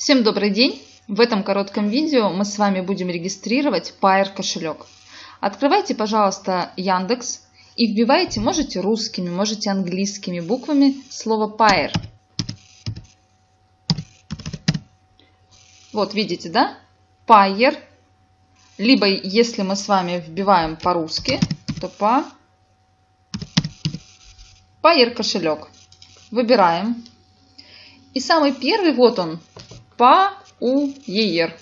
Всем добрый день! В этом коротком видео мы с вами будем регистрировать Pair кошелек. Открывайте, пожалуйста, Яндекс и вбивайте, можете русскими, можете английскими буквами слово Pair. Вот видите, да? Pair. Либо, если мы с вами вбиваем по-русски, то по Pair кошелек. Выбираем. И самый первый, вот он, PAUER.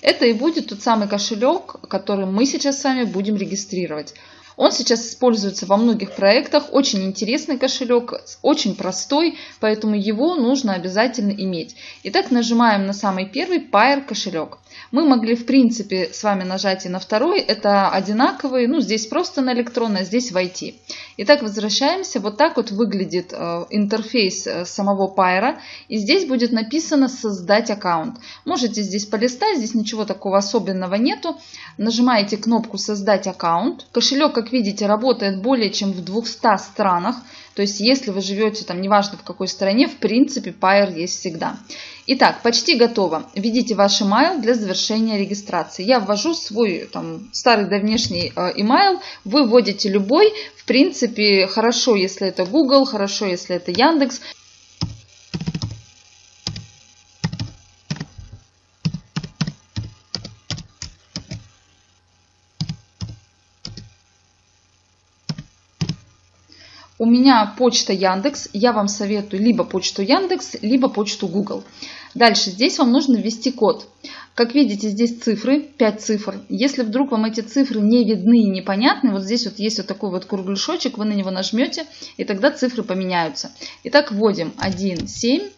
Это и будет тот самый кошелек, который мы сейчас с вами будем регистрировать. Он сейчас используется во многих проектах. Очень интересный кошелек, очень простой, поэтому его нужно обязательно иметь. Итак, нажимаем на самый первый Pair кошелек. Мы могли, в принципе, с вами нажать и на второй. Это одинаковые. Ну, здесь просто на электронное, здесь войти. Итак, возвращаемся. Вот так вот выглядит э, интерфейс э, самого Pair. И здесь будет написано «Создать аккаунт». Можете здесь полистать, здесь ничего такого особенного нету. Нажимаете кнопку «Создать аккаунт». Кошелек, как видите, работает более чем в 200 странах. То есть, если вы живете там, неважно в какой стране, в принципе, Pair есть всегда. Итак, почти готово. Введите ваш email для завершения регистрации. Я ввожу свой там, старый давнешний э, email, вы вводите любой. В принципе, хорошо, если это Google, хорошо, если это Яндекс. У меня почта Яндекс, я вам советую либо почту Яндекс, либо почту Google. Дальше здесь вам нужно ввести код. Как видите, здесь цифры, 5 цифр. Если вдруг вам эти цифры не видны и непонятны, вот здесь вот есть вот такой вот кругляшочек, вы на него нажмете, и тогда цифры поменяются. Итак, вводим 1, 7,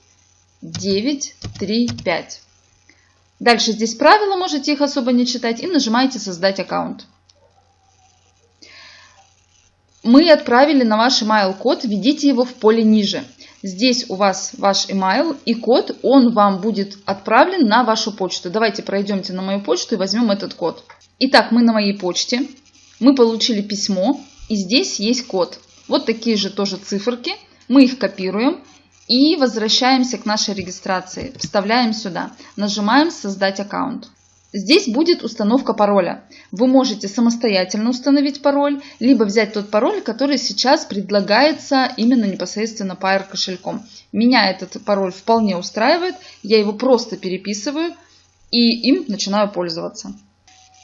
9, 3, 5. Дальше здесь правила, можете их особо не читать, и нажимаете «Создать аккаунт». Мы отправили на ваш email код, введите его в поле ниже. Здесь у вас ваш email и код, он вам будет отправлен на вашу почту. Давайте пройдемте на мою почту и возьмем этот код. Итак, мы на моей почте, мы получили письмо и здесь есть код. Вот такие же тоже циферки, мы их копируем и возвращаемся к нашей регистрации. Вставляем сюда, нажимаем «Создать аккаунт». Здесь будет установка пароля. Вы можете самостоятельно установить пароль, либо взять тот пароль, который сейчас предлагается именно непосредственно Pair кошельком. Меня этот пароль вполне устраивает, я его просто переписываю и им начинаю пользоваться.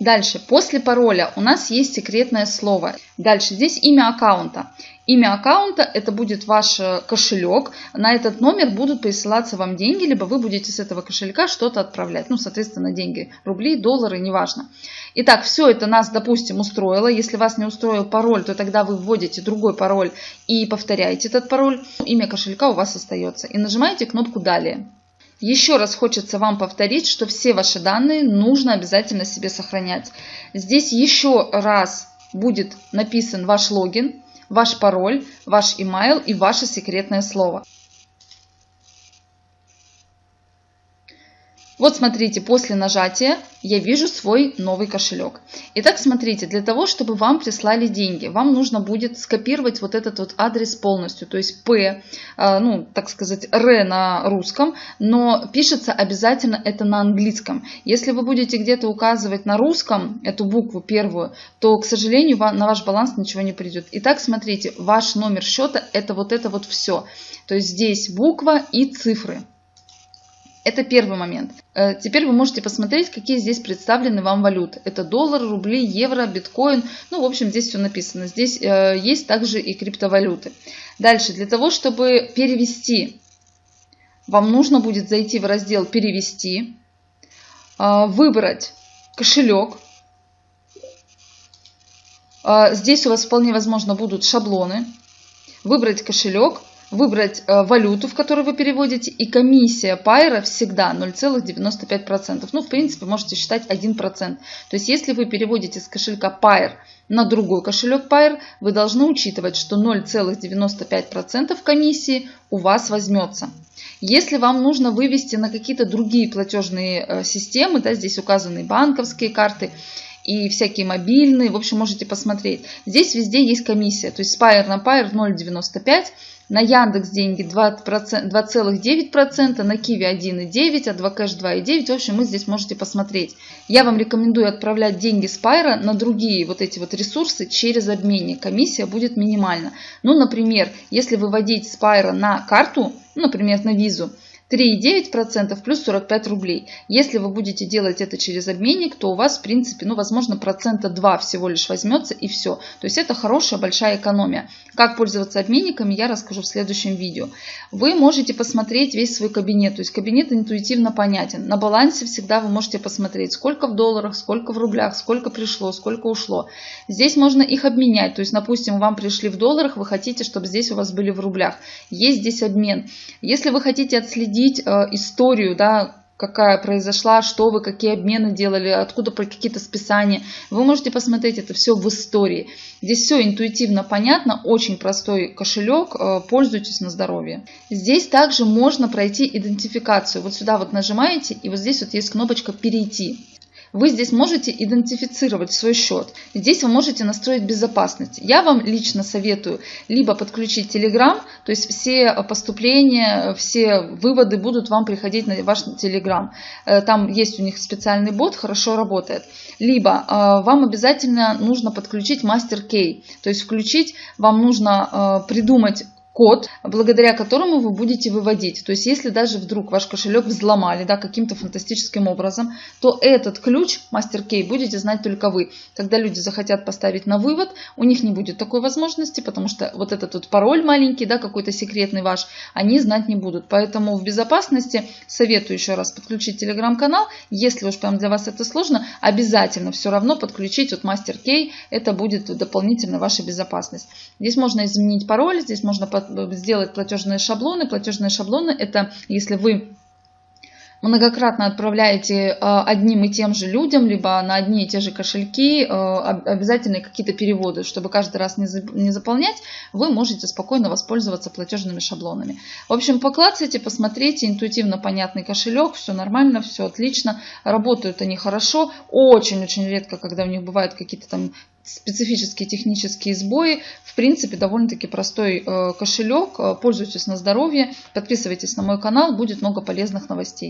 Дальше, после пароля у нас есть секретное слово. Дальше, здесь имя аккаунта. Имя аккаунта это будет ваш э, кошелек. На этот номер будут присылаться вам деньги, либо вы будете с этого кошелька что-то отправлять. Ну, соответственно, деньги, рубли, доллары, неважно. Итак, все это нас, допустим, устроило. Если вас не устроил пароль, то тогда вы вводите другой пароль и повторяете этот пароль. Имя кошелька у вас остается. И нажимаете кнопку «Далее». Еще раз хочется вам повторить, что все ваши данные нужно обязательно себе сохранять. Здесь еще раз будет написан ваш логин, ваш пароль, ваш email и ваше секретное слово. Вот смотрите, после нажатия я вижу свой новый кошелек. Итак, смотрите, для того, чтобы вам прислали деньги, вам нужно будет скопировать вот этот вот адрес полностью, то есть P, э, ну, так сказать, R на русском, но пишется обязательно это на английском. Если вы будете где-то указывать на русском эту букву первую, то, к сожалению, на ваш баланс ничего не придет. Итак, смотрите, ваш номер счета это вот это вот все. То есть здесь буква и цифры. Это первый момент. Э, теперь вы можете посмотреть, какие здесь представлены вам валюты. Это доллар, рубли, евро, биткоин. Ну, в общем, здесь все написано. Здесь э, есть также и криптовалюты. Дальше, для того, чтобы перевести, вам нужно будет зайти в раздел «Перевести», э, выбрать кошелек. Здесь у вас вполне возможно будут шаблоны. Выбрать кошелек – выбрать э, валюту, в которую вы переводите, и комиссия пайра всегда 0,95%. Ну, в принципе, можете считать 1%. То есть, если вы переводите с кошелька Pair на другой кошелек Pair, вы должны учитывать, что 0,95% комиссии у вас возьмется. Если вам нужно вывести на какие-то другие платежные э, системы, да, здесь указаны банковские карты, и всякие мобильные, в общем, можете посмотреть. Здесь везде есть комиссия, то есть Spire на Pair 0,95, на Яндекс деньги 2,9%, на Киви 1,9%, а 2Кэш 2,9%. В общем, вы здесь можете посмотреть. Я вам рекомендую отправлять деньги с на другие вот эти вот ресурсы через обменник. Комиссия будет минимальна. Ну, например, если выводить с на карту, ну, например, на визу, 3,9% плюс 45 рублей. Если вы будете делать это через обменник, то у вас, в принципе, ну, возможно, процента 2 всего лишь возьмется и все. То есть это хорошая большая экономия. Как пользоваться обменниками, я расскажу в следующем видео. Вы можете посмотреть весь свой кабинет. То есть кабинет интуитивно понятен. На балансе всегда вы можете посмотреть, сколько в долларах, сколько в рублях, сколько пришло, сколько ушло. Здесь можно их обменять. То есть, допустим, вам пришли в долларах, вы хотите, чтобы здесь у вас были в рублях. Есть здесь обмен. Если вы хотите отследить следить э, историю, да, какая произошла, что вы, какие обмены делали, откуда какие-то списания. Вы можете посмотреть это все в истории. Здесь все интуитивно понятно, очень простой кошелек, э, пользуйтесь на здоровье. Здесь также можно пройти идентификацию. Вот сюда вот нажимаете, и вот здесь вот есть кнопочка «Перейти». Вы здесь можете идентифицировать свой счет. Здесь вы можете настроить безопасность. Я вам лично советую либо подключить Telegram, то есть все поступления, все выводы будут вам приходить на ваш Telegram. Э, там есть у них специальный бот, хорошо работает. Либо э, вам обязательно нужно подключить Master Key, то есть включить, вам нужно э, придумать код, благодаря которому вы будете выводить. То есть, если даже вдруг ваш кошелек взломали да, каким-то фантастическим образом, то этот ключ, мастер-кей, будете знать только вы. Когда люди захотят поставить на вывод, у них не будет такой возможности, потому что вот этот вот пароль маленький, да, какой-то секретный ваш, они знать не будут. Поэтому в безопасности советую еще раз подключить телеграм-канал. Если уж прям для вас это сложно, обязательно все равно подключить вот мастер-кей. Это будет дополнительно ваша безопасность. Здесь можно изменить пароль, здесь можно под сделать платежные шаблоны. Платежные шаблоны это если вы многократно отправляете э, одним и тем же людям, либо на одни и те же кошельки, э, обязательно какие-то переводы, чтобы каждый раз не заполнять, вы можете спокойно воспользоваться платежными шаблонами. В общем, поклацайте, посмотрите, интуитивно понятный кошелек, все нормально, все отлично, работают они хорошо, очень-очень редко, когда у них бывают какие-то там специфические технические сбои. В принципе, довольно-таки простой э, кошелек. Пользуйтесь на здоровье, подписывайтесь на мой канал, будет много полезных новостей.